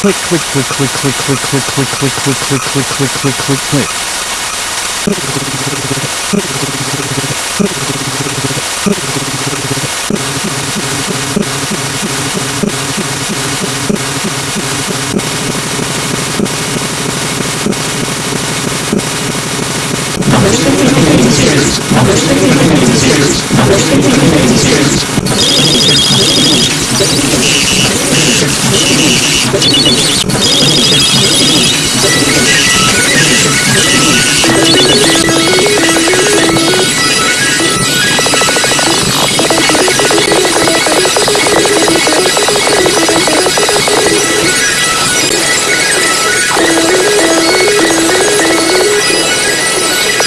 click, click, click, click, click, click, click, click, click, click, click, click, click, click, click, click. Thank Thank you.